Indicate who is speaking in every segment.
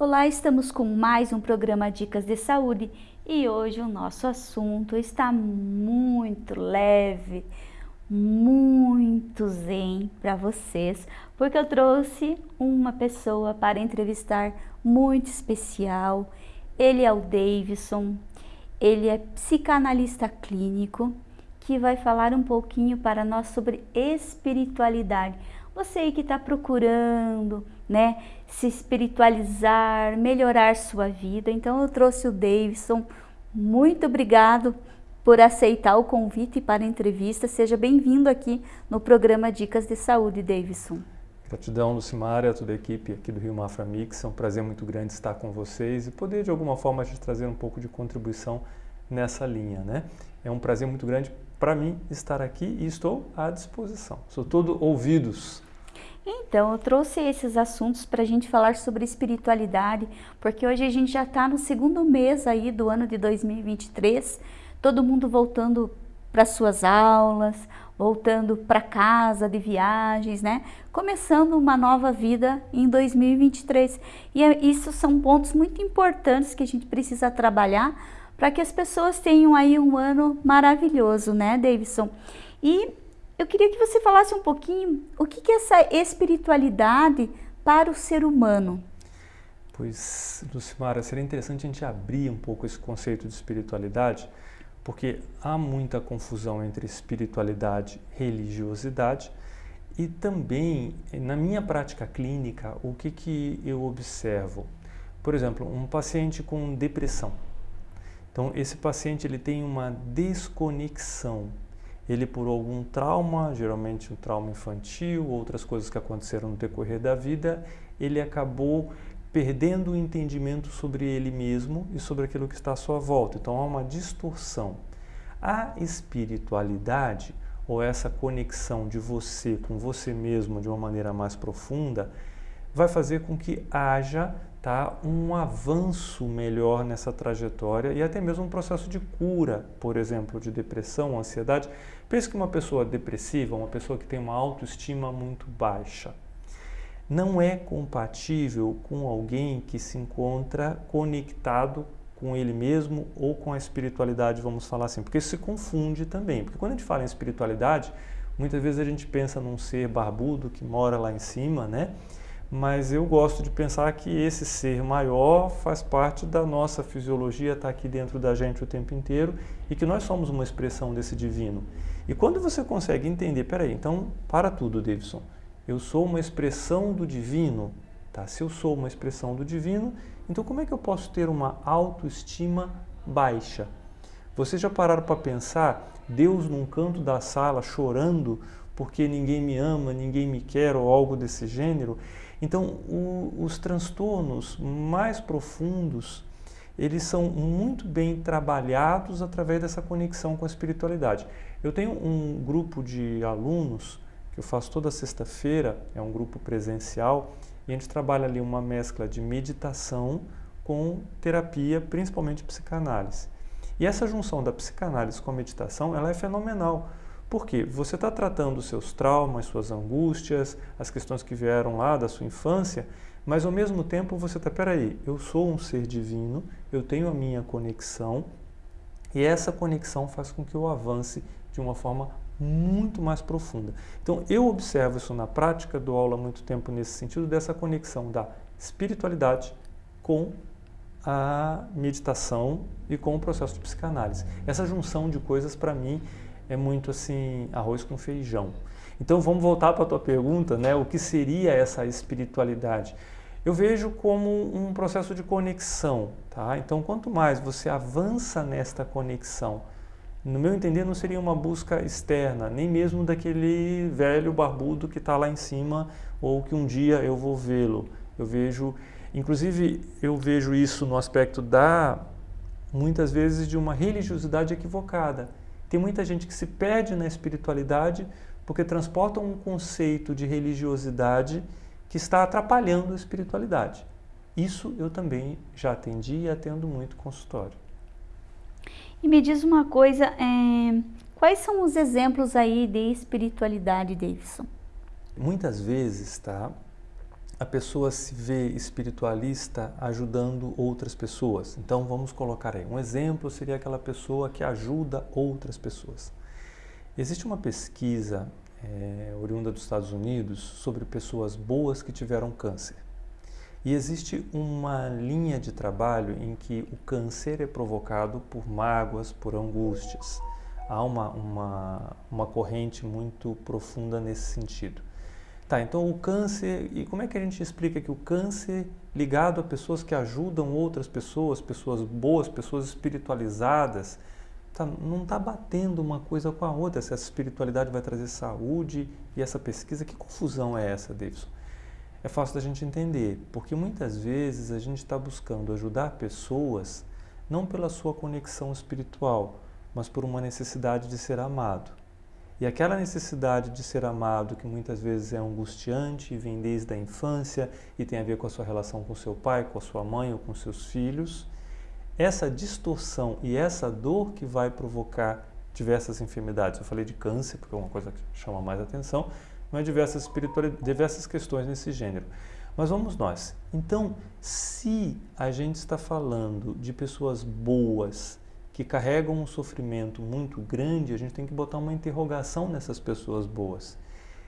Speaker 1: Olá, estamos com mais um programa Dicas de Saúde e hoje o nosso assunto está muito leve, muito zen para vocês, porque eu trouxe uma pessoa para entrevistar muito especial. Ele é o Davidson, ele é psicanalista clínico que vai falar um pouquinho para nós sobre espiritualidade. Você aí que está procurando, né, se espiritualizar, melhorar sua vida. Então eu trouxe o Davidson. Muito obrigado por aceitar o convite para a entrevista. Seja bem-vindo aqui no programa Dicas de Saúde, Davidson.
Speaker 2: Gratidão, Lucimara, a toda a equipe aqui do Rio Mafra Mix. É um prazer muito grande estar com vocês e poder, de alguma forma, te trazer um pouco de contribuição nessa linha. Né? É um prazer muito grande para mim estar aqui e estou à disposição. Sou todo ouvidos.
Speaker 1: Então, eu trouxe esses assuntos para a gente falar sobre espiritualidade, porque hoje a gente já está no segundo mês aí do ano de 2023, todo mundo voltando para suas aulas, voltando para casa de viagens, né? Começando uma nova vida em 2023. E é, isso são pontos muito importantes que a gente precisa trabalhar para que as pessoas tenham aí um ano maravilhoso, né, Davidson? E eu queria que você falasse um pouquinho o que, é essa espiritualidade para o ser humano.
Speaker 2: Pois, Lucimara, seria interessante a gente abrir um pouco esse conceito de espiritualidade, porque há muita confusão entre espiritualidade e religiosidade, e também, na minha prática clínica, o que, que eu observo? Por exemplo, um paciente com depressão. Então, esse paciente ele tem uma desconexão. Ele, por algum trauma, geralmente um trauma infantil, outras coisas que aconteceram no decorrer da vida, ele acabou perdendo o entendimento sobre ele mesmo e sobre aquilo que está à sua volta. Então, há uma distorção. A espiritualidade, ou essa conexão de você com você mesmo de uma maneira mais profunda, vai fazer com que haja tá, um avanço melhor nessa trajetória e até mesmo um processo de cura, por exemplo, de depressão, ansiedade. Pense que uma pessoa depressiva, uma pessoa que tem uma autoestima muito baixa, não é compatível com alguém que se encontra conectado com ele mesmo ou com a espiritualidade, vamos falar assim, porque isso se confunde também. Porque quando a gente fala em espiritualidade, muitas vezes a gente pensa num ser barbudo que mora lá em cima, né? Mas eu gosto de pensar que esse ser maior faz parte da nossa fisiologia, está aqui dentro da gente o tempo inteiro e que nós somos uma expressão desse divino. E quando você consegue entender, peraí, então para tudo, Davidson, eu sou uma expressão do divino, tá? Se eu sou uma expressão do divino, então como é que eu posso ter uma autoestima baixa? Vocês já pararam para pensar Deus num canto da sala chorando porque ninguém me ama, ninguém me quer ou algo desse gênero? Então, o, os transtornos mais profundos, eles são muito bem trabalhados através dessa conexão com a espiritualidade. Eu tenho um grupo de alunos que eu faço toda sexta-feira, é um grupo presencial, e a gente trabalha ali uma mescla de meditação com terapia, principalmente psicanálise. E essa junção da psicanálise com a meditação, ela é fenomenal, porque você está tratando seus traumas, suas angústias, as questões que vieram lá da sua infância, mas ao mesmo tempo você está, peraí, eu sou um ser divino, eu tenho a minha conexão, e essa conexão faz com que eu avance de uma forma muito mais profunda. Então eu observo isso na prática, dou aula há muito tempo nesse sentido, dessa conexão da espiritualidade com a meditação e com o processo de psicanálise. Essa junção de coisas para mim é muito assim, arroz com feijão. Então vamos voltar para a tua pergunta, né? O que seria essa espiritualidade? Eu vejo como um processo de conexão, tá? Então quanto mais você avança nesta conexão, no meu entender não seria uma busca externa, nem mesmo daquele velho barbudo que está lá em cima ou que um dia eu vou vê-lo. Eu vejo, inclusive eu vejo isso no aspecto da, muitas vezes, de uma religiosidade equivocada. Tem muita gente que se perde na espiritualidade porque transporta um conceito de religiosidade que está atrapalhando a espiritualidade. Isso eu também já atendi e atendo muito consultório.
Speaker 1: E me diz uma coisa, é, quais são os exemplos aí de espiritualidade, Davidson?
Speaker 2: Muitas vezes, tá? A pessoa se vê espiritualista ajudando outras pessoas. Então vamos colocar aí. Um exemplo seria aquela pessoa que ajuda outras pessoas. Existe uma pesquisa é, oriunda dos Estados Unidos sobre pessoas boas que tiveram câncer. E existe uma linha de trabalho em que o câncer é provocado por mágoas, por angústias. Há uma, uma, uma corrente muito profunda nesse sentido. Tá, então o câncer, e como é que a gente explica que o câncer ligado a pessoas que ajudam outras pessoas, pessoas boas, pessoas espiritualizadas, tá, não está batendo uma coisa com a outra, se essa espiritualidade vai trazer saúde e essa pesquisa, que confusão é essa, Davidson? É fácil da gente entender, porque muitas vezes a gente está buscando ajudar pessoas não pela sua conexão espiritual, mas por uma necessidade de ser amado. E aquela necessidade de ser amado, que muitas vezes é angustiante vem desde a infância e tem a ver com a sua relação com seu pai, com a sua mãe ou com seus filhos, essa distorção e essa dor que vai provocar diversas enfermidades. Eu falei de câncer, porque é uma coisa que chama mais atenção, mas diversas, diversas questões nesse gênero. Mas vamos nós. Então, se a gente está falando de pessoas boas, que carregam um sofrimento muito grande, a gente tem que botar uma interrogação nessas pessoas boas.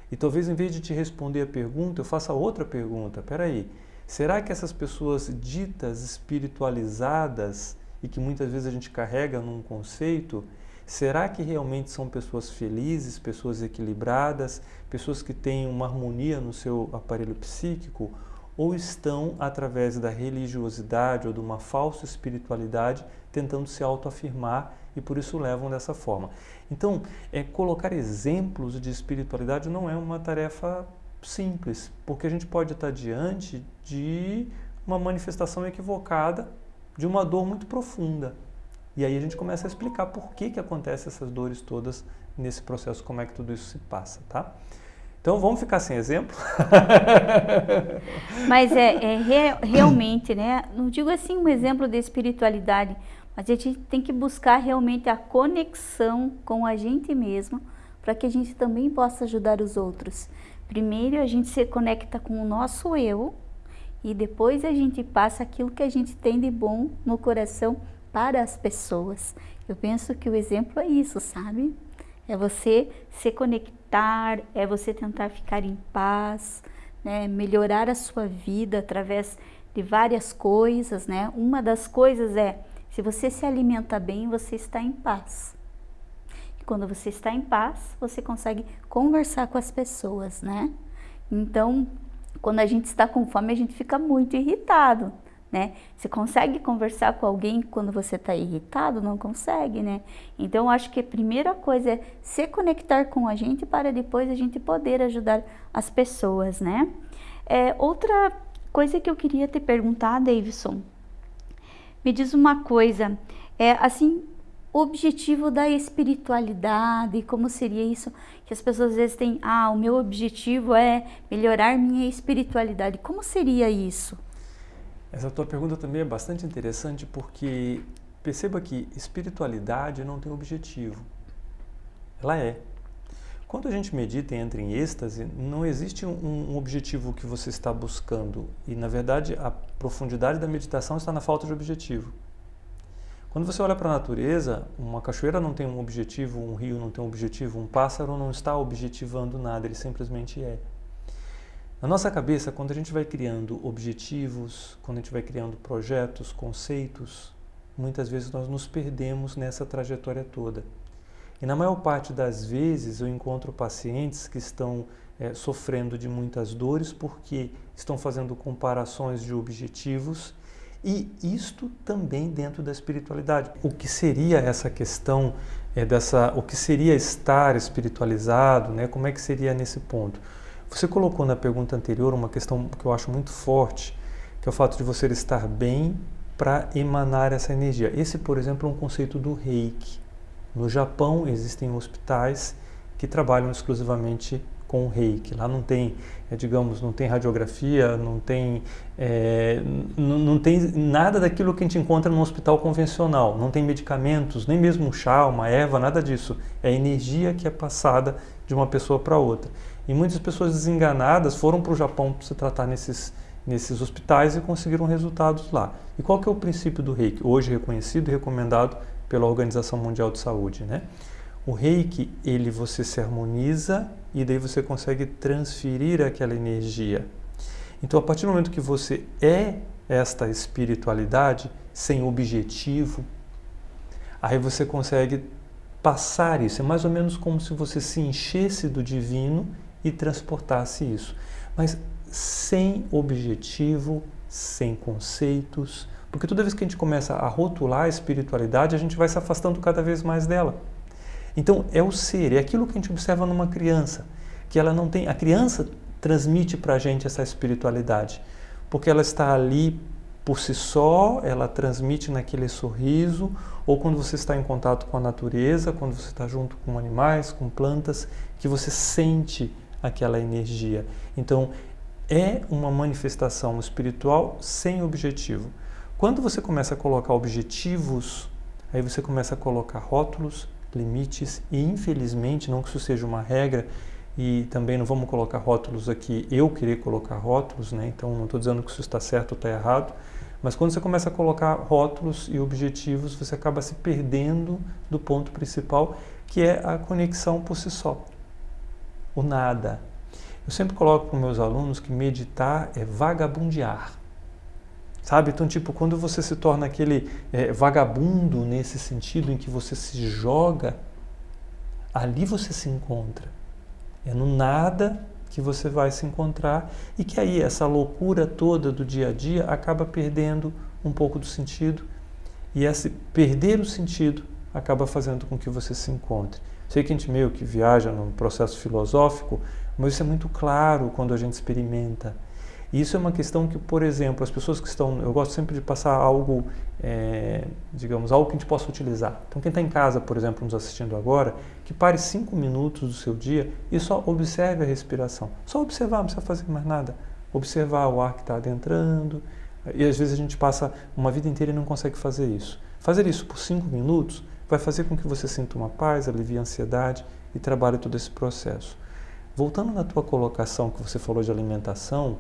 Speaker 2: E talvez em vez de te responder a pergunta, eu faça outra pergunta. Espera aí, será que essas pessoas ditas espiritualizadas e que muitas vezes a gente carrega num conceito, será que realmente são pessoas felizes, pessoas equilibradas, pessoas que têm uma harmonia no seu aparelho psíquico? Ou estão, através da religiosidade ou de uma falsa espiritualidade, tentando se autoafirmar e por isso levam dessa forma. Então, é, colocar exemplos de espiritualidade não é uma tarefa simples, porque a gente pode estar diante de uma manifestação equivocada de uma dor muito profunda. E aí a gente começa a explicar por que, que acontecem essas dores todas nesse processo, como é que tudo isso se passa, tá? Então vamos ficar sem exemplo?
Speaker 1: Mas é, é re, realmente, né? Não digo assim um exemplo de espiritualidade, mas a gente tem que buscar realmente a conexão com a gente mesmo para que a gente também possa ajudar os outros. Primeiro a gente se conecta com o nosso eu e depois a gente passa aquilo que a gente tem de bom no coração para as pessoas. Eu penso que o exemplo é isso, sabe? É você se conectar, é você tentar ficar em paz, né? melhorar a sua vida através de várias coisas, né? Uma das coisas é se você se alimenta bem, você está em paz. E quando você está em paz, você consegue conversar com as pessoas, né? Então, quando a gente está com fome, a gente fica muito irritado, né? Você consegue conversar com alguém quando você está irritado? Não consegue, né? Então, acho que a primeira coisa é se conectar com a gente para depois a gente poder ajudar as pessoas, né? É, outra coisa que eu queria te perguntar, Davidson, me diz uma coisa, é assim, o objetivo da espiritualidade, como seria isso? Que as pessoas às vezes têm, ah, o meu objetivo é melhorar minha espiritualidade. Como seria isso?
Speaker 2: Essa tua pergunta também é bastante interessante porque perceba que espiritualidade não tem objetivo. Ela é. Quando a gente medita e entra em êxtase, não existe um, um, objetivo que você está buscando. E, na verdade, a profundidade da meditação está na falta de objetivo. Quando você olha para a natureza, uma cachoeira não tem um objetivo, um rio não tem um objetivo, um pássaro não está objetivando nada, ele simplesmente é. Na nossa cabeça, quando a gente vai criando objetivos, quando a gente vai criando projetos, conceitos, muitas vezes nós nos perdemos nessa trajetória toda. E na maior parte das vezes eu encontro pacientes que estão é, sofrendo de muitas dores porque estão fazendo comparações de objetivos e isto também dentro da espiritualidade. O que seria essa questão é, dessa, o que seria estar espiritualizado, né? Como é que seria nesse ponto? Você colocou na pergunta anterior uma questão que eu acho muito forte, que é o fato de você estar bem para emanar essa energia. Esse, por exemplo, é um conceito do Reiki. No Japão existem hospitais que trabalham exclusivamente com o reiki. Lá não tem, é, digamos, não tem radiografia, não tem, é, não tem nada daquilo que a gente encontra no hospital convencional. Não tem medicamentos, nem mesmo um chá, uma erva, nada disso. É energia que é passada de uma pessoa para outra. E muitas pessoas desenganadas foram para o Japão para se tratar nesses, nesses hospitais e conseguiram resultados lá. E qual que é o princípio do reiki? Hoje reconhecido e recomendado pela Organização Mundial de Saúde, né? O reiki, ele você se harmoniza e daí você consegue transferir aquela energia. Então, a partir do momento que você é esta espiritualidade sem objetivo, aí você consegue passar isso. É mais ou menos como se você se enchesse do divino e transportasse isso. Mas sem objetivo, sem conceitos, porque toda vez que a gente começa a rotular a espiritualidade, a gente vai se afastando cada vez mais dela. Então, é o ser, é aquilo que a gente observa numa criança, que ela não tem. A criança transmite para a gente essa espiritualidade, porque ela está ali por si só, ela transmite naquele sorriso, ou quando você está em contato com a natureza, quando você está junto com animais, com plantas, que você sente aquela energia. Então, é uma manifestação espiritual sem objetivo. Quando você começa a colocar objetivos, aí você começa a colocar rótulos, limites e infelizmente, não que isso seja uma regra e também não vamos colocar rótulos aqui, eu querer colocar rótulos, né? então não estou dizendo que isso está certo ou está errado, mas quando você começa a colocar rótulos e objetivos, você acaba se perdendo do ponto principal, que é a conexão por si só, o nada. Eu sempre coloco para meus alunos que meditar é vagabundear. Sabe? Então, tipo, quando você se torna aquele é, vagabundo nesse sentido em que você se joga, ali você se encontra. É no nada que você vai se encontrar e que aí essa loucura toda do dia a dia acaba perdendo um pouco do sentido e esse perder o sentido acaba fazendo com que você se encontre. Sei que a gente meio que viaja num processo filosófico, mas isso é muito claro quando a gente experimenta. E isso é uma questão que, por exemplo, as pessoas que estão. Eu gosto sempre de passar algo, é, digamos, algo que a gente possa utilizar. Então, quem está em casa, por exemplo, nos assistindo agora, que pare cinco minutos do seu dia e só observe a respiração. Só observar, não precisa fazer mais nada. Observar o ar que está adentrando. E às vezes a gente passa uma vida inteira e não consegue fazer isso. Fazer isso por cinco minutos vai fazer com que você sinta uma paz, alivie a ansiedade e trabalhe todo esse processo. Voltando na tua colocação que você falou de alimentação,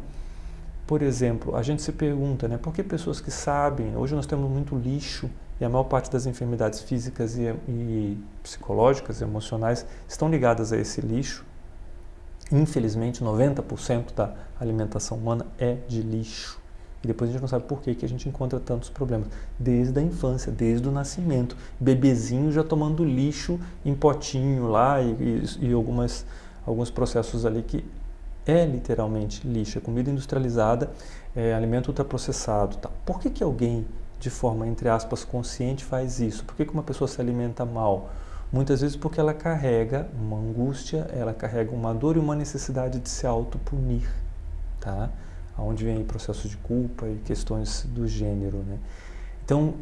Speaker 2: por exemplo, a gente se pergunta, né, por que pessoas que sabem, hoje nós temos muito lixo e a maior parte das enfermidades físicas e, e psicológicas e emocionais estão ligadas a esse lixo. Infelizmente, 90% da alimentação humana é de lixo. E depois a gente não sabe por que, que a gente encontra tantos problemas. Desde a infância, desde o nascimento. Bebezinho já tomando lixo em potinho lá e, e, e algumas, alguns processos ali que é literalmente lixo, é comida industrializada, é alimento ultraprocessado. Tá? Por que, que alguém, de forma, entre aspas, consciente faz isso? Por que, que uma pessoa se alimenta mal? Muitas vezes porque ela carrega uma angústia, ela carrega uma dor e uma necessidade de se autopunir, tá? Onde vem processo de culpa e questões do gênero, né? Então,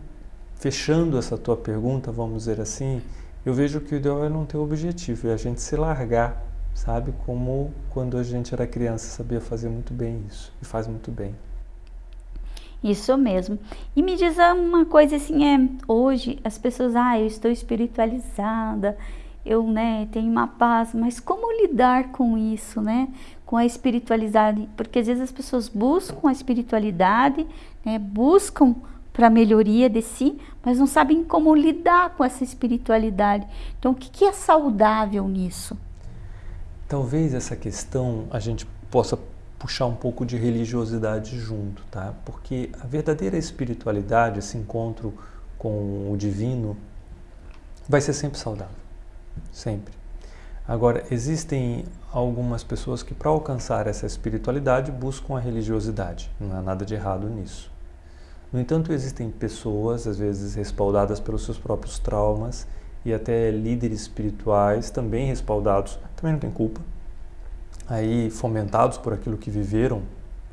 Speaker 2: fechando essa tua pergunta, vamos dizer assim, eu vejo que o ideal é não ter objetivo, é a gente se largar sabe? Como quando a gente era criança sabia fazer muito bem isso e faz muito bem.
Speaker 1: Isso mesmo. E me diz uma coisa assim, é, hoje as pessoas, ah, eu estou espiritualizada, eu, né, tenho uma paz, mas como lidar com isso, né? Com a espiritualidade, porque às vezes as pessoas buscam a espiritualidade, né, buscam para melhoria de si, mas não sabem como lidar com essa espiritualidade. Então, o que, que é saudável nisso?
Speaker 2: Talvez essa questão a gente possa puxar um pouco de religiosidade junto, tá? Porque a verdadeira espiritualidade, esse encontro com o divino, vai ser sempre saudável, sempre. Agora, existem algumas pessoas que, para alcançar essa espiritualidade, buscam a religiosidade. Não há nada de errado nisso. No entanto, existem pessoas, às vezes respaldadas pelos seus próprios traumas, e até líderes espirituais também respaldados, também não tem culpa, aí fomentados por aquilo que viveram.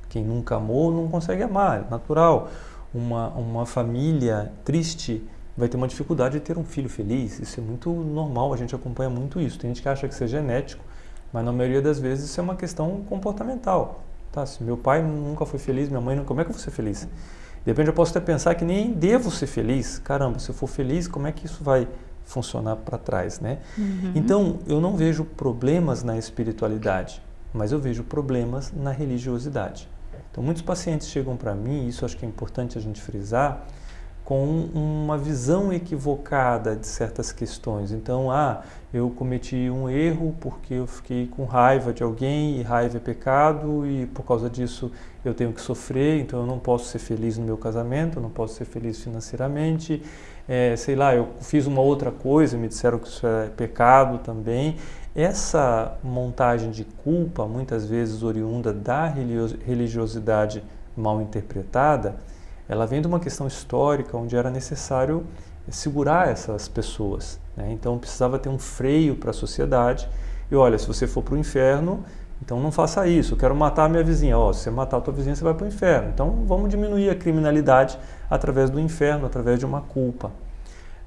Speaker 2: Quem nunca amou não consegue amar, é natural. Uma, uma família triste vai ter uma dificuldade de ter um filho feliz. Isso é muito normal, a gente acompanha muito isso. Tem gente que acha que isso é genético, mas na maioria das vezes isso é uma questão comportamental. Tá? Se meu pai nunca foi feliz, minha mãe nunca, como é que eu vou ser feliz? De repente eu posso até pensar que nem devo ser feliz. Caramba, se eu for feliz, como é que isso vai funcionar para trás, né? Uhum. Então, eu não vejo problemas na espiritualidade, mas eu vejo problemas na religiosidade. Então, muitos pacientes chegam para mim, isso acho que é importante a gente frisar, com uma visão equivocada de certas questões. Então, ah, eu cometi um erro porque eu fiquei com raiva de alguém e raiva é pecado e por causa disso eu tenho que sofrer, então eu não posso ser feliz no meu casamento, eu não posso ser feliz financeiramente. É, sei lá, eu fiz uma outra coisa, me disseram que isso é pecado também. Essa montagem de culpa, muitas vezes oriunda da religiosidade mal interpretada, ela vem de uma questão histórica onde era necessário segurar essas pessoas. Né? Então precisava ter um freio para a sociedade. E olha, se você for para o inferno, então não faça isso. Eu quero matar a minha vizinha. Oh, se você matar a tua vizinha, você vai para o inferno. Então vamos diminuir a criminalidade através do inferno, através de uma culpa.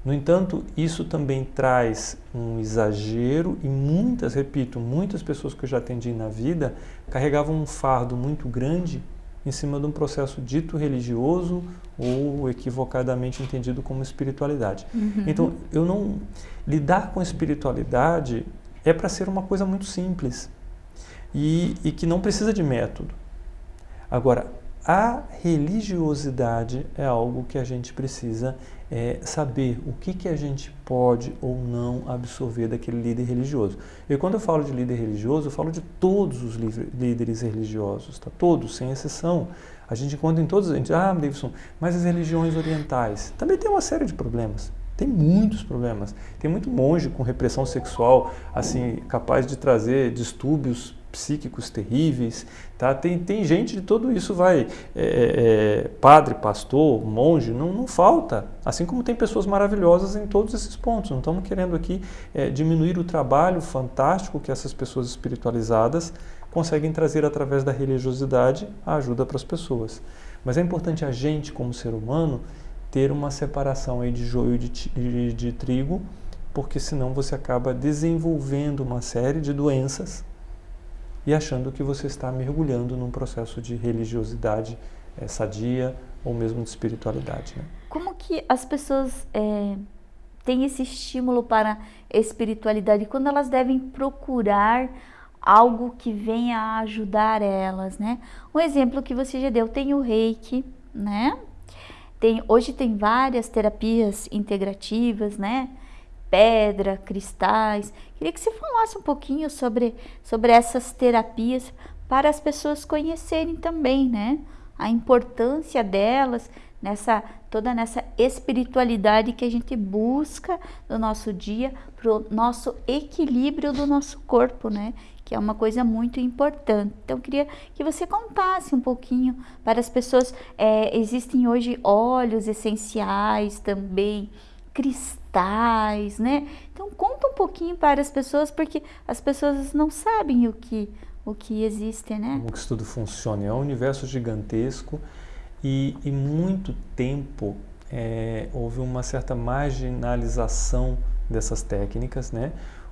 Speaker 2: No entanto, isso também traz um exagero e muitas, repito, muitas pessoas que eu já atendi na vida carregavam um fardo muito grande em cima de um processo dito religioso ou equivocadamente entendido como espiritualidade. Uhum. Então, eu não lidar com espiritualidade é para ser uma coisa muito simples e, e que não precisa de método. Agora, a religiosidade é algo que a gente precisa é, saber o que, que a gente pode ou não absorver daquele líder religioso. E quando eu falo de líder religioso, eu falo de todos os líderes religiosos, tá? todos, sem exceção. A gente encontra em todos, a gente, ah, Davidson, mas as religiões orientais também tem uma série de problemas. Tem muitos problemas. Tem muito monge com repressão sexual, assim, capaz de trazer distúrbios psíquicos terríveis, tá? Tem, tem gente de tudo isso, vai, é, é, é, padre, pastor, monge, não, não falta. Assim como tem pessoas maravilhosas em todos esses pontos. Não estamos querendo aqui é, diminuir o trabalho fantástico que essas pessoas espiritualizadas conseguem trazer através da religiosidade a ajuda para as pessoas. Mas é importante a gente, como ser humano, ter uma separação aí de joio de, de, de trigo, porque senão você acaba desenvolvendo uma série de doenças e achando que você está mergulhando num processo de religiosidade é, sadia ou mesmo de espiritualidade. Né?
Speaker 1: Como que as pessoas é, têm esse estímulo para espiritualidade? Quando elas devem procurar algo que venha a ajudar elas, né? Um exemplo que você já deu, tem o reiki, né? Tem, hoje tem várias terapias integrativas, né? Pedra, cristais. Queria que você falasse um pouquinho sobre, sobre essas terapias para as pessoas conhecerem também, né? A importância delas nessa toda nessa espiritualidade que a gente busca no nosso dia para o nosso equilíbrio do nosso corpo, né? Que é uma coisa muito importante. Então, eu queria que você contasse um pouquinho para as pessoas. É, existem hoje óleos essenciais também, cristais, né? Então conta um pouquinho para as pessoas, porque as pessoas não sabem o que o que existe, né?
Speaker 2: Como que isso tudo funciona? É um universo gigantesco e, e muito tempo é, houve uma certa marginalização dessas técnicas, né?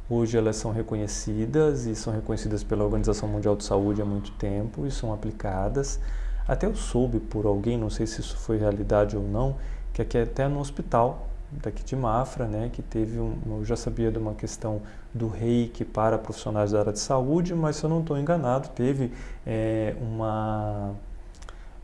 Speaker 2: Hoje elas são reconhecidas e são reconhecidas pela Organização Mundial de Saúde há muito tempo e são aplicadas. Até eu soube por alguém, não sei se isso foi realidade ou não, que aqui até no hospital daqui de Mafra, né, que teve um, eu já sabia de uma questão do reiki para profissionais da área de saúde, mas se eu não estou enganado, teve é, uma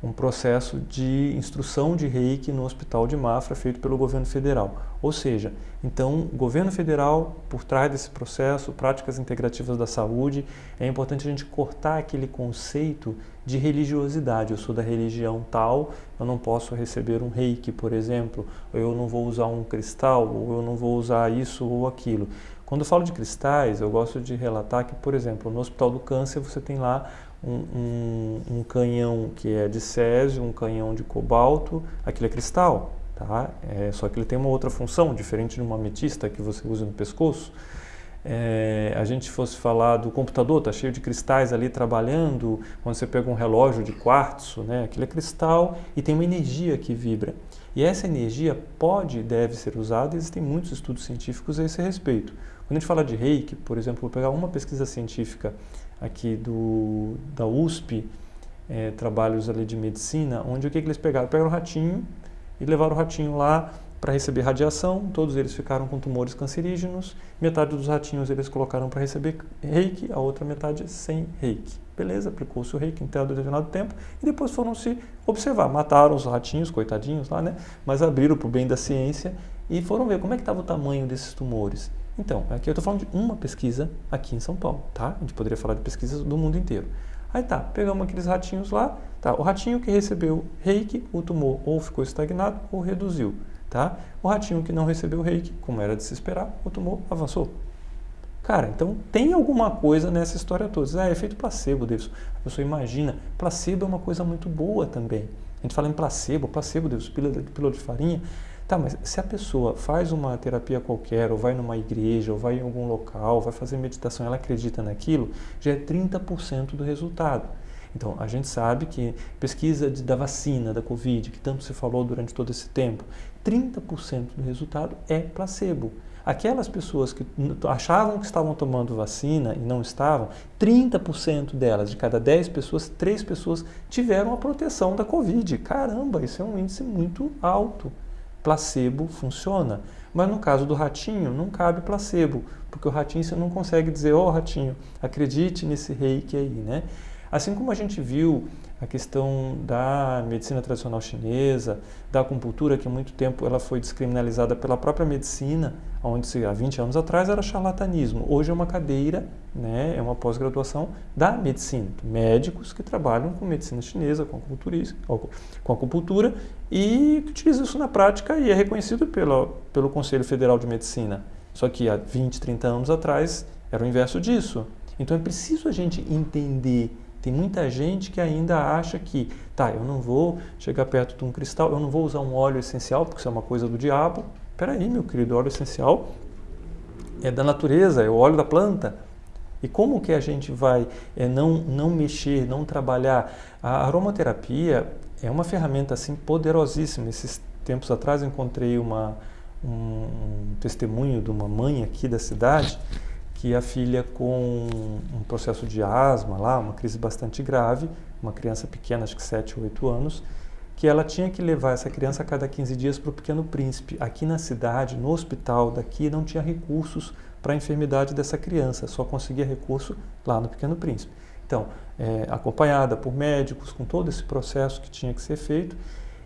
Speaker 2: um processo de instrução de reiki no Hospital de Mafra feito pelo governo federal. Ou seja, então, governo federal, por trás desse processo, práticas integrativas da saúde, é importante a gente cortar aquele conceito de religiosidade. Eu sou da religião tal, eu não posso receber um reiki, por exemplo, ou eu não vou usar um cristal, ou eu não vou usar isso ou aquilo. Quando eu falo de cristais, eu gosto de relatar que, por exemplo, no Hospital do Câncer você tem lá um, um, canhão que é de césio, um canhão de cobalto, aquilo é cristal, tá? É, só que ele tem uma outra função, diferente de uma ametista que você usa no pescoço. É, a gente fosse falar do computador, está cheio de cristais ali trabalhando, quando você pega um relógio de quartzo, né, aquilo é cristal e tem uma energia que vibra. E essa energia pode e deve ser usada, existem muitos estudos científicos a esse respeito. Quando a gente fala de reiki, por exemplo, vou pegar uma pesquisa científica aqui do, da USP, é, trabalhos ali de medicina, onde o que, que eles pegaram? Pegaram o ratinho e levaram o ratinho lá para receber radiação, todos eles ficaram com tumores cancerígenos, metade dos ratinhos eles colocaram para receber reiki, a outra metade sem reiki. Beleza, aplicou-se o reiki em determinado tempo e depois foram se observar. Mataram os ratinhos, coitadinhos lá, né? Mas abriram para o bem da ciência e foram ver como é que estava o tamanho desses tumores. Então, aqui eu estou falando de uma pesquisa aqui em São Paulo, tá? A gente poderia falar de pesquisas do mundo inteiro. Aí tá, pegamos aqueles ratinhos lá, tá? O ratinho que recebeu reiki, o tumor ou ficou estagnado ou reduziu, tá? O ratinho que não recebeu reiki, como era de se esperar, o tumor avançou. Cara, então tem alguma coisa nessa história toda. Ah, é efeito placebo, Deus. A pessoa imagina, placebo é uma coisa muito boa também. A gente fala em placebo, placebo, Deus, pílula, de farinha. Tá, mas se a pessoa faz uma terapia qualquer, ou vai numa igreja, ou vai em algum local, vai fazer meditação, ela acredita naquilo, já é 30% do resultado. Então, a gente sabe que pesquisa de, da vacina, da Covid, que tanto se falou durante todo esse tempo, 30% do resultado é placebo. Aquelas pessoas que achavam que estavam tomando vacina e não estavam, 30% delas, de cada 10 pessoas, 3 pessoas tiveram a proteção da Covid. Caramba, isso é um índice muito alto placebo funciona. Mas no caso do ratinho, não cabe placebo, porque o ratinho você não consegue dizer, ó oh, ratinho, acredite nesse reiki aí, né? Assim como a gente viu a questão da medicina tradicional chinesa, da acupuntura, que há muito tempo ela foi descriminalizada pela própria medicina, onde há 20 anos atrás era charlatanismo. Hoje é uma cadeira, né, é uma pós-graduação da medicina. Médicos que trabalham com medicina chinesa, com com acupuntura e que utilizam isso na prática e é reconhecido pelo, pelo Conselho Federal de Medicina. Só que há 20, 30 anos atrás era o inverso disso. Então é preciso a gente entender tem muita gente que ainda acha que, tá, eu não vou chegar perto de um cristal, eu não vou usar um óleo essencial, porque isso é uma coisa do diabo. Peraí, meu querido, óleo essencial é da natureza, é o óleo da planta. E como que a gente vai é, não, não mexer, não trabalhar? A aromaterapia é uma ferramenta assim poderosíssima. Esses tempos atrás eu encontrei uma, um, um testemunho de uma mãe aqui da cidade que a filha com um processo de asma lá, uma crise bastante grave, uma criança pequena, acho que 7 ou 8 anos, que ela tinha que levar essa criança a cada 15 dias para o Pequeno Príncipe. Aqui na cidade, no hospital daqui, não tinha recursos para a enfermidade dessa criança, só conseguia recurso lá no Pequeno Príncipe. Então, é, acompanhada por médicos, com todo esse processo que tinha que ser feito,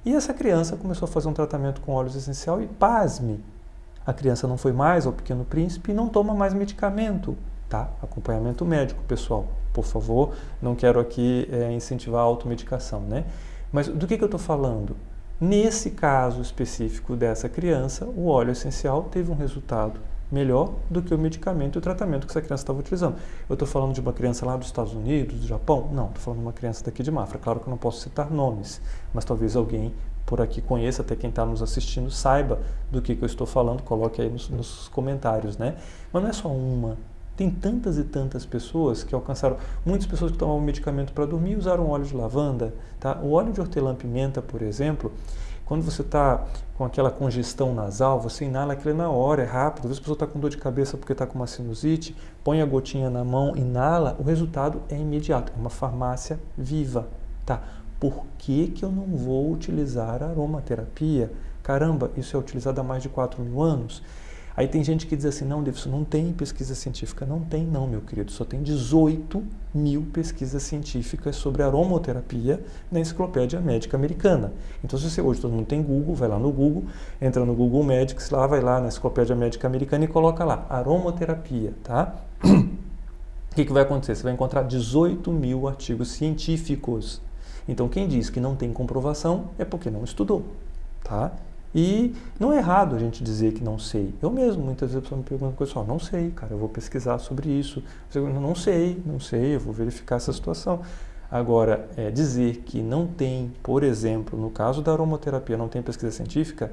Speaker 2: e essa criança começou a fazer um tratamento com óleos essencial e, pasme, a criança não foi mais ao Pequeno Príncipe e não toma mais medicamento, tá? Acompanhamento médico, pessoal, por favor, não quero aqui é, incentivar a automedicação, né? Mas do que, que eu estou falando? Nesse caso específico dessa criança, o óleo essencial teve um resultado melhor do que o medicamento e o tratamento que essa criança estava utilizando. Eu estou falando de uma criança lá dos Estados Unidos, do Japão? Não, estou falando de uma criança daqui de Mafra. Claro que eu não posso citar nomes, mas talvez alguém por aqui conheça, até quem está nos assistindo saiba do que, que, eu estou falando, coloque aí nos, nos, comentários, né? Mas não é só uma, tem tantas e tantas pessoas que alcançaram, muitas pessoas que tomavam medicamento para dormir usaram óleo de lavanda, tá? O óleo de hortelã-pimenta, por exemplo, quando você está com aquela congestão nasal, você inala aquilo na hora, é rápido. Às vezes a pessoa está com dor de cabeça porque está com uma sinusite, põe a gotinha na mão, inala, o resultado é imediato. É uma farmácia viva, tá? Por que, que eu não vou utilizar aromaterapia? Caramba, isso é utilizado há mais de 4 mil anos. Aí tem gente que diz assim, não, Davidson, não tem pesquisa científica. Não tem não, meu querido, só tem 18 mil pesquisas científicas sobre aromaterapia na Enciclopédia Médica Americana. Então, se você hoje todo mundo tem Google, vai lá no Google, entra no Google Medics, lá vai lá na Enciclopédia Médica Americana e coloca lá, aromaterapia, tá? O que, que vai acontecer? Você vai encontrar 18 mil artigos científicos então, quem diz que não tem comprovação é porque não estudou, tá? E não é errado a gente dizer que não sei. Eu mesmo, muitas vezes, a pessoa me pergunta, pessoal, não sei, cara, eu vou pesquisar sobre isso. Eu não sei, não sei, eu vou verificar essa situação. Agora, é, dizer que não tem, por exemplo, no caso da aromaterapia, não tem pesquisa científica,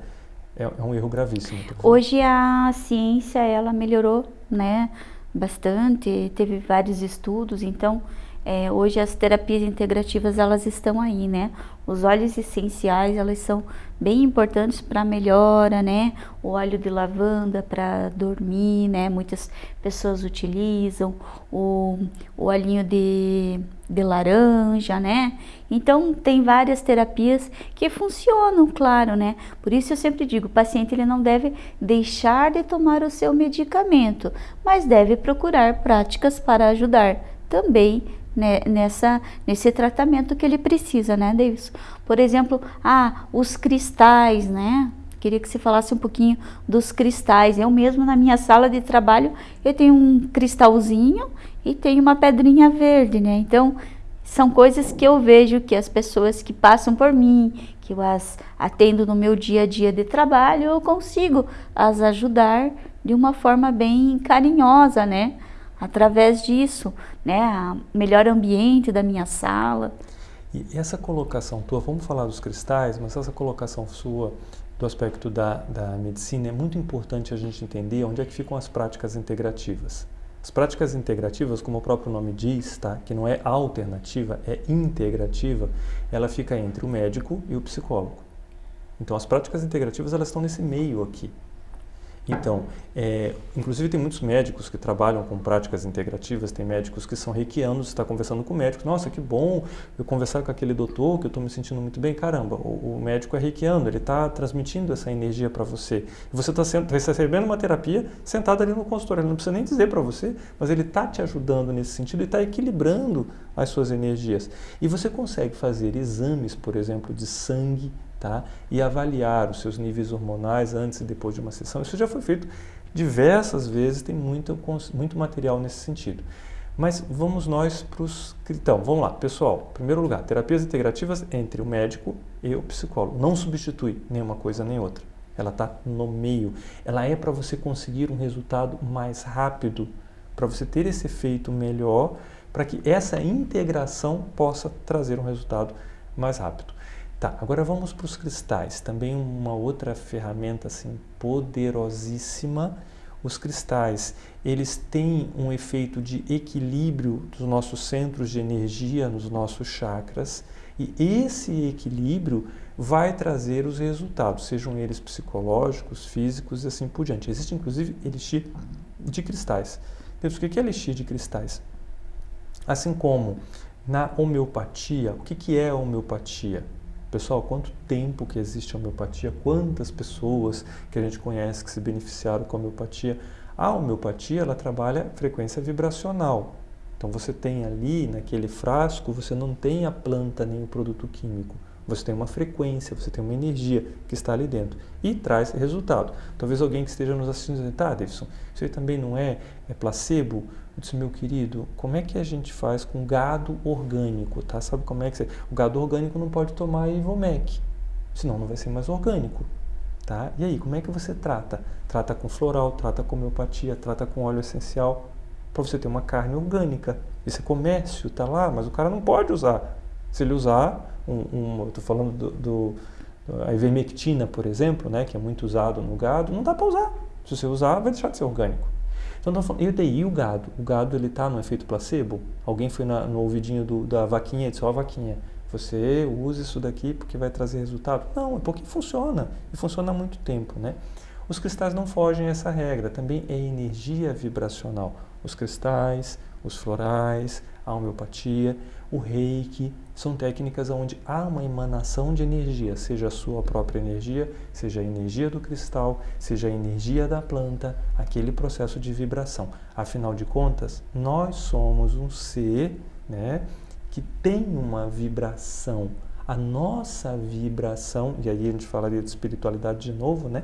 Speaker 2: é, é um erro gravíssimo.
Speaker 1: Hoje a ciência, ela melhorou, né, bastante, teve vários estudos, então é, hoje as terapias integrativas elas estão aí, né? Os óleos essenciais elas são bem importantes para melhora, né? O óleo de lavanda para dormir, né? Muitas pessoas utilizam o, o olhinho de, de laranja, né? Então tem várias terapias que funcionam, claro, né? Por isso eu sempre digo, o paciente ele não deve deixar de tomar o seu medicamento, mas deve procurar práticas para ajudar também né, nessa, nesse tratamento que ele precisa, né, Davis? Por exemplo, ah, os cristais, né? Queria que você falasse um pouquinho dos cristais. Eu mesmo na minha sala de trabalho eu tenho um cristalzinho e tenho uma pedrinha verde, né? Então são coisas que eu vejo que as pessoas que passam por mim, que eu as atendo no meu dia a dia de trabalho, eu consigo as ajudar de uma forma bem carinhosa, né? Através disso, né, melhor ambiente da minha sala.
Speaker 2: E essa colocação tua, vamos falar dos cristais, mas essa colocação sua do aspecto da, da medicina é muito importante a gente entender onde é que ficam as práticas integrativas. As práticas integrativas, como o próprio nome diz, tá? que não é alternativa, é integrativa, ela fica entre o médico e o psicólogo. Então, as práticas integrativas elas estão nesse meio aqui. Então, é, inclusive tem muitos médicos que trabalham com práticas integrativas, tem médicos que são reikianos, está conversando com o médico, nossa, que bom eu conversar com aquele doutor que eu estou me sentindo muito bem. Caramba, o, o médico é reikiano, ele está transmitindo essa energia para você. Você está tá recebendo uma terapia sentado ali no consultório, ele não precisa nem dizer para você, mas ele está te ajudando nesse sentido e está equilibrando as suas energias. E você consegue fazer exames, por exemplo, de sangue, tá? e avaliar os seus níveis hormonais antes e depois de uma sessão. Isso já foi feito diversas vezes, tem muito, muito material nesse sentido. Mas vamos nós para os... Então, vamos lá, pessoal. Primeiro lugar, terapias integrativas entre o médico e o psicólogo. Não substitui nenhuma coisa nem outra. Ela está no meio. Ela é para você conseguir um resultado mais rápido, para você ter esse efeito melhor, para que essa integração possa trazer um resultado mais rápido. Tá, agora vamos para os cristais. Também uma outra ferramenta assim poderosíssima. Os cristais, eles têm um efeito de equilíbrio dos nossos centros de energia, nos nossos chakras, e esse equilíbrio vai trazer os resultados, sejam eles psicológicos, físicos e assim por diante. Existe inclusive elixir de cristais. Deus, o que é elixir de cristais? Assim como na homeopatia, o que é a homeopatia? Pessoal, quanto tempo que existe a homeopatia? Quantas pessoas que a gente conhece que se beneficiaram com a homeopatia? A homeopatia, ela trabalha frequência vibracional. Então você tem ali, naquele frasco, você não tem a planta nem o produto químico. Você tem uma frequência, você tem uma energia que está ali dentro e traz resultado. Talvez alguém que esteja nos assistindo diga, tá, Davidson, isso aí também não é, é placebo? Eu disse, meu querido, como é que a gente faz com gado orgânico, tá? Sabe como é que você... O gado orgânico não pode tomar Ivomec, senão não vai ser mais orgânico, tá? E aí, como é que você trata? Trata com floral, trata com homeopatia, trata com óleo essencial, para você ter uma carne orgânica. Esse é comércio, tá lá, mas o cara não pode usar. Se ele usar, um, um eu estou falando do, do, a ivermectina, por exemplo, né, que é muito usado no gado, não dá para usar. Se você usar, vai deixar de ser orgânico. Então, falando, e daí o gado? O gado ele está no efeito placebo? Alguém foi na, no ouvidinho do, da vaquinha e disse, ó oh, vaquinha, você usa isso daqui porque vai trazer resultado? Não, é porque funciona, e funciona há muito tempo, né? Os cristais não fogem a essa regra, também é energia vibracional. Os cristais, os florais, a homeopatia, o reiki, são técnicas onde há uma emanação de energia, seja a sua própria energia, seja a energia do cristal, seja a energia da planta, aquele processo de vibração. Afinal de contas, nós somos um ser né, que tem uma vibração. A nossa vibração, e aí a gente falaria de espiritualidade de novo, né?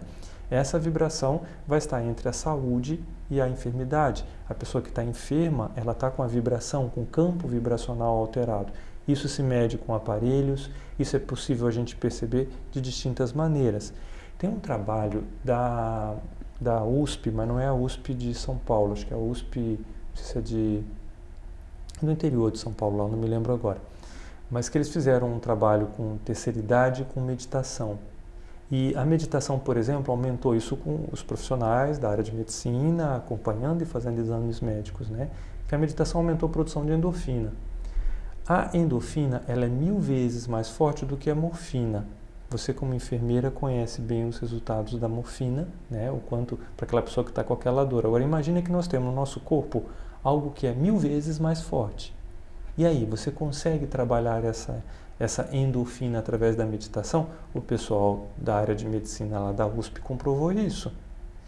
Speaker 2: Essa vibração vai estar entre a saúde e a enfermidade. A pessoa que está enferma, ela está com a vibração, com o campo vibracional alterado. Isso se mede com aparelhos, isso é possível a gente perceber de distintas maneiras. Tem um trabalho da, da USP, mas não é a USP de São Paulo, acho que é a USP, se é de, no interior de São Paulo, lá, não me lembro agora. Mas que eles fizeram um trabalho com terceira idade com meditação. E a meditação, por exemplo, aumentou isso com os profissionais da área de medicina, acompanhando e fazendo exames médicos, né? Que a meditação aumentou a produção de endorfina. A endorfina ela é mil vezes mais forte do que a morfina. Você, como enfermeira, conhece bem os resultados da morfina, né? o quanto para aquela pessoa que está com aquela dor. Agora, imagine que nós temos no nosso corpo algo que é mil vezes mais forte. E aí, você consegue trabalhar essa, essa endorfina através da meditação? O pessoal da área de medicina lá da USP comprovou isso.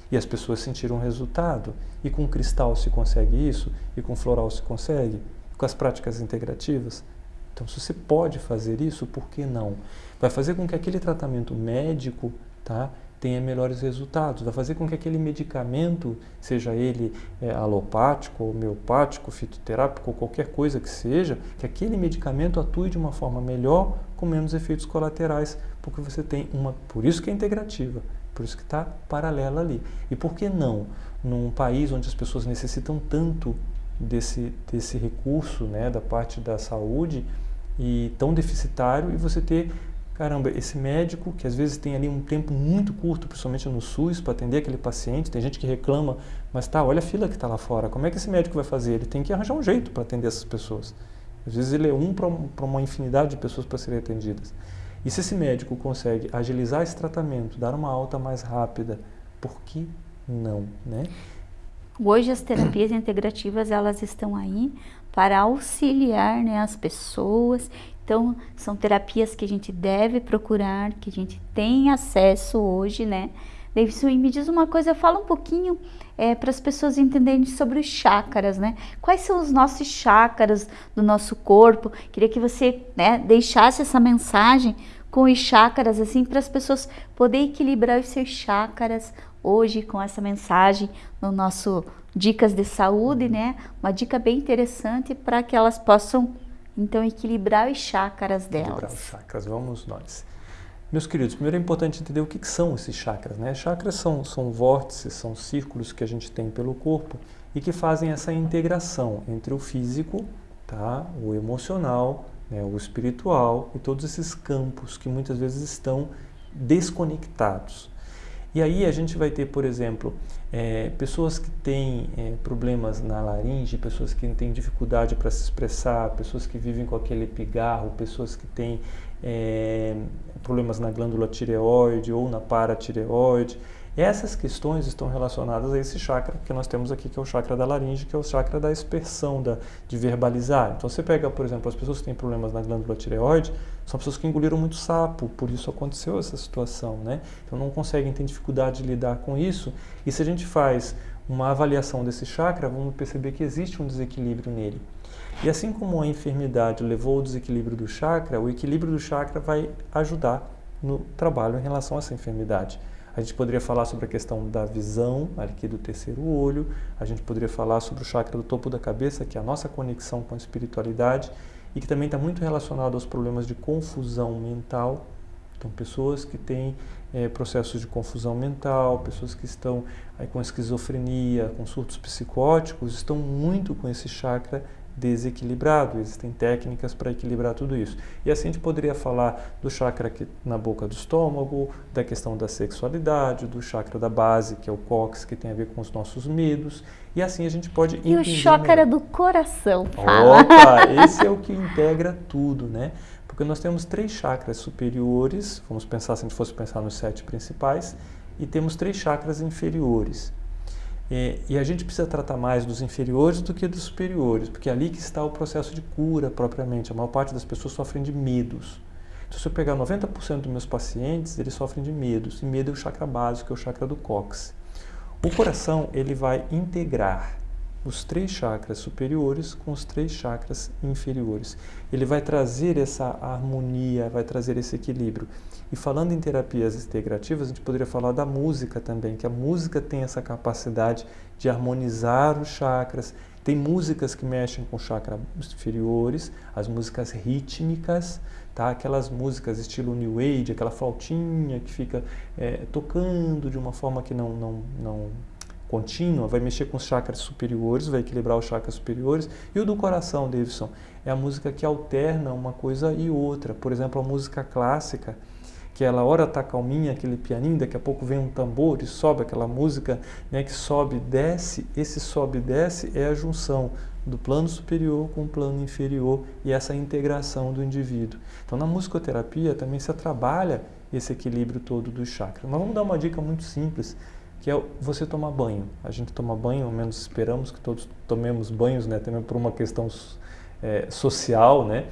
Speaker 2: E as pessoas sentiram resultado. E com cristal se consegue isso, e com floral se consegue, com as práticas integrativas. Então, se você pode fazer isso, por que não? Vai fazer com que aquele tratamento médico tá, tenha melhores resultados, vai fazer com que aquele medicamento, seja ele é, alopático, homeopático, fitoterápico, ou qualquer coisa que seja, que aquele medicamento atue de uma forma melhor, com menos efeitos colaterais, porque você tem uma. Por isso que é integrativa, por isso que está paralela ali. E por que não? Num país onde as pessoas necessitam tanto desse, desse recurso né, da parte da saúde e tão deficitário e você ter, caramba, esse médico que às vezes tem ali um tempo muito curto, principalmente no SUS, para atender aquele paciente, tem gente que reclama, mas tá, olha a fila que está lá fora, como é que esse médico vai fazer? Ele tem que arranjar um jeito para atender essas pessoas. Às vezes ele é um para uma infinidade de pessoas para serem atendidas. E se esse médico consegue agilizar esse tratamento, dar uma alta mais rápida, por que não, né?
Speaker 1: Hoje as terapias integrativas elas estão aí para auxiliar né, as pessoas. Então são terapias que a gente deve procurar, que a gente tem acesso hoje, né? Davidson, me diz uma coisa, fala um pouquinho é, para as pessoas entenderem sobre os chakras, né? Quais são os nossos chakras do nosso corpo? Queria que você né, deixasse essa mensagem com os chakras, assim, para as pessoas poderem equilibrar os seus chakras hoje com essa mensagem no nosso Dicas de Saúde, né? Uma dica bem interessante para que elas possam, então, equilibrar os chakras delas.
Speaker 2: Equilibrar os chakras, vamos nós. Meus queridos, primeiro é importante entender o que, são esses chakras, né? Chakras são, são vórtices, são círculos que a gente tem pelo corpo e que fazem essa integração entre o físico, tá? o emocional, né? o espiritual e todos esses campos que muitas vezes estão desconectados. E aí a gente vai ter, por exemplo, é, pessoas que têm é, problemas na laringe, pessoas que têm dificuldade para se expressar, pessoas que vivem com aquele pigarro, pessoas que têm é, problemas na glândula tireoide ou na paratireoide. Essas questões estão relacionadas a esse chakra que nós temos aqui, que é o chakra da laringe, que é o chakra da expressão, da, de verbalizar. Então você pega, por exemplo, as pessoas que têm problemas na glândula tireoide, são pessoas que engoliram muito sapo, por isso aconteceu essa situação, né? Então não conseguem ter dificuldade de lidar com isso. E se a gente faz uma avaliação desse chakra, vamos perceber que existe um desequilíbrio nele. E assim como a enfermidade levou ao desequilíbrio do chakra, o equilíbrio do chakra vai ajudar no trabalho em relação a essa enfermidade. A gente poderia falar sobre a questão da visão, aqui do terceiro olho, a gente poderia falar sobre o chakra do topo da cabeça, que é a nossa conexão com a espiritualidade e que também está muito relacionado aos problemas de confusão mental. Então, pessoas que têm é, processos de confusão mental, pessoas que estão aí, com esquizofrenia, com surtos psicóticos, estão muito com esse chakra desequilibrado. Existem técnicas para equilibrar tudo isso. E assim a gente poderia falar do chakra aqui na boca do estômago, da questão da sexualidade, do chakra da base, que é o cox, que tem a ver com os nossos medos. E assim a gente pode
Speaker 1: E o chakra do coração,
Speaker 2: fala. Opa, esse é o que integra tudo, né? Porque nós temos três chakras superiores, vamos pensar se a gente fosse pensar nos sete principais, e temos três chakras inferiores. É, e a gente precisa tratar mais dos inferiores do que dos superiores, porque é ali que está o processo de cura propriamente. A maior parte das pessoas sofrem de medos. Então, se eu pegar 90% dos meus pacientes, eles sofrem de medos. E medo é o chakra básico, é o chakra do cóccix. O coração, ele vai integrar os três chakras superiores com os três chakras inferiores. Ele vai trazer essa harmonia, vai trazer esse equilíbrio. E falando em terapias integrativas, a gente poderia falar da música também, que a música tem essa capacidade de harmonizar os chakras. Tem músicas que mexem com chakras inferiores, as músicas rítmicas, tá? aquelas músicas estilo New Age, aquela flautinha que fica é, tocando de uma forma que não, não, não contínua, vai mexer com os chakras superiores, vai equilibrar os chakras superiores. E o do coração, Davidson, é a música que alterna uma coisa e outra. Por exemplo, a música clássica, que ela hora tá calminha, aquele pianinho, daqui a pouco vem um tambor e sobe aquela música né, que sobe e desce. Esse sobe e desce é a junção do plano superior com o plano inferior e essa integração do indivíduo. Então, na musicoterapia também se trabalha esse equilíbrio todo dos chakras. Mas vamos dar uma dica muito simples, que é você tomar banho. A gente toma banho, ao menos esperamos que todos tomemos banhos, né? Também por uma questão é, social, né?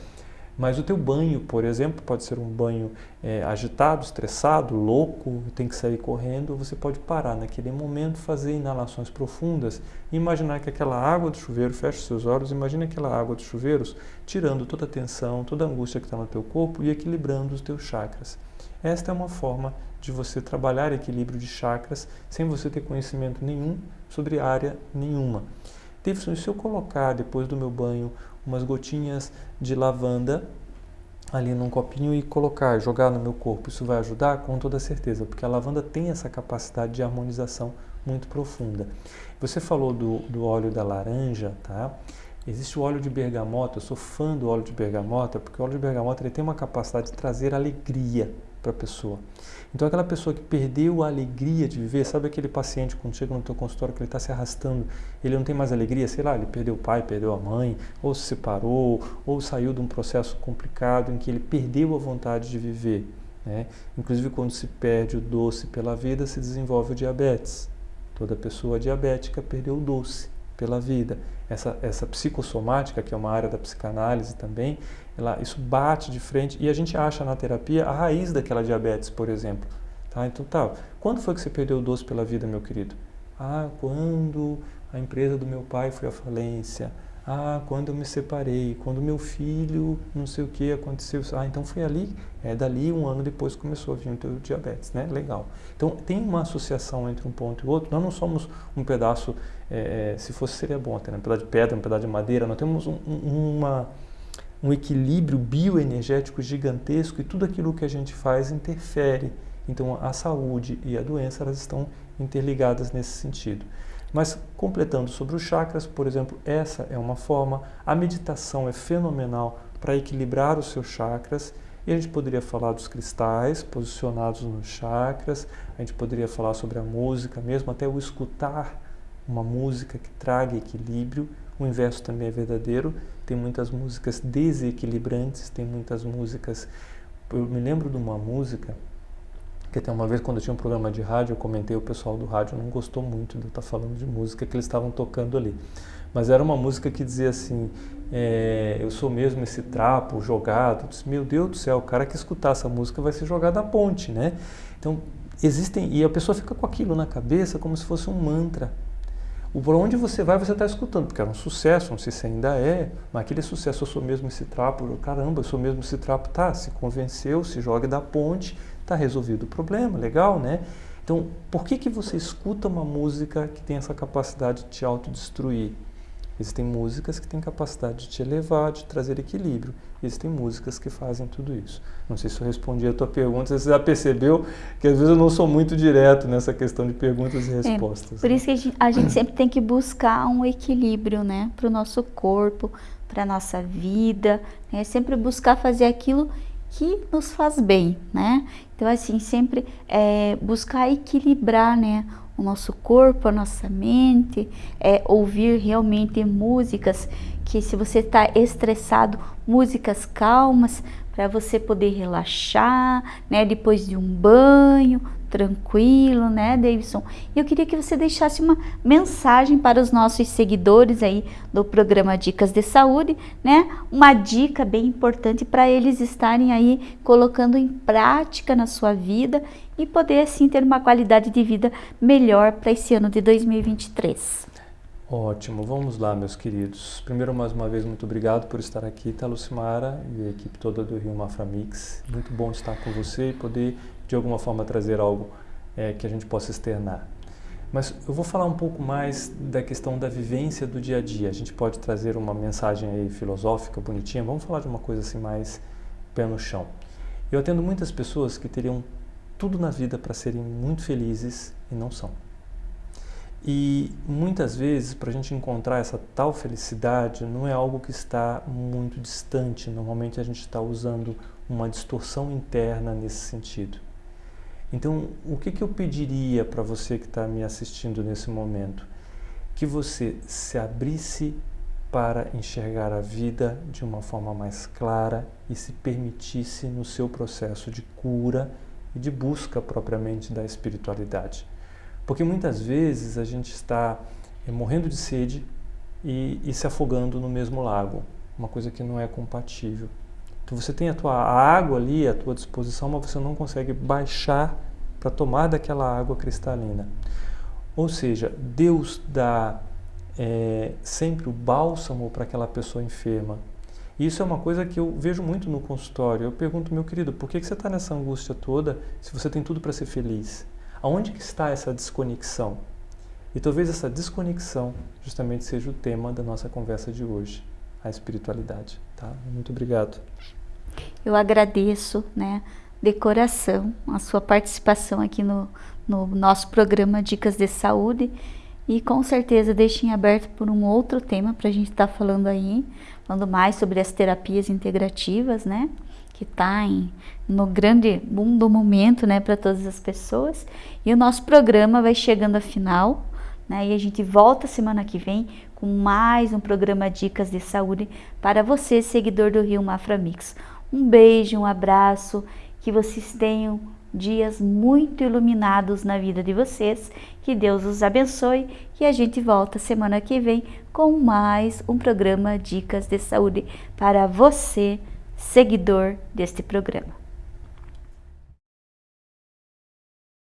Speaker 2: Mas o teu banho, por exemplo, pode ser um banho é, agitado, estressado, louco, tem que sair correndo, você pode parar naquele momento, fazer inalações profundas imaginar que aquela água do chuveiro, feche seus olhos, imagine aquela água dos chuveiros tirando toda a tensão, toda a angústia que está no teu corpo e equilibrando os teus chakras. Esta é uma forma de você trabalhar equilíbrio de chakras sem você ter conhecimento nenhum sobre área nenhuma. Davidson, se eu colocar depois do meu banho umas gotinhas de lavanda ali num copinho e colocar, jogar no meu corpo, isso vai ajudar? Com toda certeza, porque a lavanda tem essa capacidade de harmonização muito profunda. Você falou do, do óleo da laranja, tá? Existe o óleo de bergamota, eu sou fã do óleo de bergamota, porque o óleo de bergamota ele tem uma capacidade de trazer alegria para a pessoa. Então aquela pessoa que perdeu a alegria de viver, sabe aquele paciente quando chega no teu consultório que ele está se arrastando, ele não tem mais alegria, sei lá, ele perdeu o pai, perdeu a mãe, ou se separou, ou saiu de um processo complicado em que ele perdeu a vontade de viver. Né? Inclusive quando se perde o doce pela vida, se desenvolve o diabetes. Toda pessoa diabética perdeu o doce pela vida. Essa, essa psicossomática, que é uma área da psicanálise também, ela, isso bate de frente e a gente acha na terapia a raiz daquela diabetes, por exemplo. Tá? Então, tá. Quando foi que você perdeu o doce pela vida, meu querido? Ah, quando a empresa do meu pai foi à falência. Ah, quando eu me separei, quando meu filho, não sei o que aconteceu. Ah, então foi ali, é dali um ano depois começou a vir o teu diabetes, né? Legal. Então tem uma associação entre um ponto e outro. Nós não somos um pedaço, é, se fosse seria bom, até, né? um pedaço de pedra, um pedaço de madeira. Nós temos um, uma, um equilíbrio bioenergético gigantesco e tudo aquilo que a gente faz interfere. Então a saúde e a doença elas estão interligadas nesse sentido. Mas completando sobre os chakras, por exemplo, essa é uma forma. A meditação é fenomenal para equilibrar os seus chakras. E a gente poderia falar dos cristais posicionados nos chakras, a gente poderia falar sobre a música, mesmo até o escutar uma música que traga equilíbrio. O inverso também é verdadeiro. Tem muitas músicas desequilibrantes, tem muitas músicas. Eu me lembro de uma música que até uma vez quando eu tinha um programa de rádio, eu comentei, o pessoal do rádio não gostou muito de eu estar falando de música que eles estavam tocando ali. Mas era uma música que dizia assim, é, eu sou mesmo esse trapo jogado. Eu disse, Meu Deus do céu, o cara que escutar essa música vai ser jogado à ponte, né? Então, existem, e a pessoa fica com aquilo na cabeça como se fosse um mantra. O por onde você vai, você está escutando, porque era um sucesso, não sei se ainda é, mas aquele sucesso, eu sou mesmo esse trapo, caramba, eu sou mesmo esse trapo, tá, se convenceu, se joga da ponte, está resolvido o problema, legal, né? Então, por que, que você escuta uma música que tem essa capacidade de te autodestruir? Existem músicas que têm capacidade de te elevar, de trazer equilíbrio. Existem músicas que fazem tudo isso. Não sei se eu respondi a tua pergunta, você já percebeu que às vezes eu não sou muito direto nessa questão de perguntas e é, respostas.
Speaker 1: É, por né? isso que a gente, a gente sempre tem que buscar um equilíbrio, né? Para o nosso corpo, para a nossa vida, né? Sempre buscar fazer aquilo que nos faz bem, né? Então, assim, sempre é, buscar equilibrar, né? O nosso corpo, a nossa mente, é, ouvir realmente músicas que, se você está estressado, músicas calmas para você poder relaxar, né? Depois de um banho, tranquilo, né, Davidson? Eu queria que você deixasse uma mensagem para os nossos seguidores aí do programa Dicas de Saúde, né? Uma dica bem importante para eles estarem aí colocando em prática na sua vida e poder assim ter uma qualidade de vida melhor para esse ano de 2023.
Speaker 2: Ótimo, vamos lá, meus queridos. Primeiro, mais uma vez, muito obrigado por estar aqui, tá, Lucimara e a equipe toda do Rio Mafra Mix. Muito bom estar com você e poder de alguma forma trazer algo é, que a gente possa externar. Mas eu vou falar um pouco mais da questão da vivência do dia a dia. A gente pode trazer uma mensagem aí filosófica, bonitinha. Vamos falar de uma coisa assim mais pé no chão. Eu atendo muitas pessoas que teriam tudo na vida para serem muito felizes e não são. E muitas vezes, para a gente encontrar essa tal felicidade, não é algo que está muito distante. Normalmente a gente está usando uma distorção interna nesse sentido. Então, o que, que eu pediria para você que está me assistindo nesse momento? Que você se abrisse para enxergar a vida de uma forma mais clara e se permitisse no seu processo de cura e de busca propriamente da espiritualidade. Porque muitas vezes a gente está é, morrendo de sede e, e, se afogando no mesmo lago, uma coisa que não é compatível. Então você tem a tua água ali à tua disposição, mas você não consegue baixar para tomar daquela água cristalina. Ou seja, Deus dá é, sempre o bálsamo para aquela pessoa enferma. E isso é uma coisa que eu vejo muito no consultório. Eu pergunto, meu querido, por que, você está nessa angústia toda se você tem tudo para ser feliz? Aonde que está essa desconexão? E talvez essa desconexão justamente seja o tema da nossa conversa de hoje, a espiritualidade. Tá? Muito obrigado.
Speaker 1: Eu agradeço, né, de coração, a sua participação aqui no, no nosso programa Dicas de Saúde e com certeza deixem aberto por um outro tema para a gente estar tá falando aí, falando mais sobre as terapias integrativas, né? Que está no grande boom do momento, né, para todas as pessoas. E o nosso programa vai chegando a final, né? E a gente volta semana que vem com mais um programa Dicas de Saúde para você, seguidor do Rio Mafra Mix. Um beijo, um abraço, que vocês tenham dias muito iluminados na vida de vocês. Que Deus os abençoe e a gente volta semana que vem com mais um programa Dicas de Saúde para você, seguidor deste programa.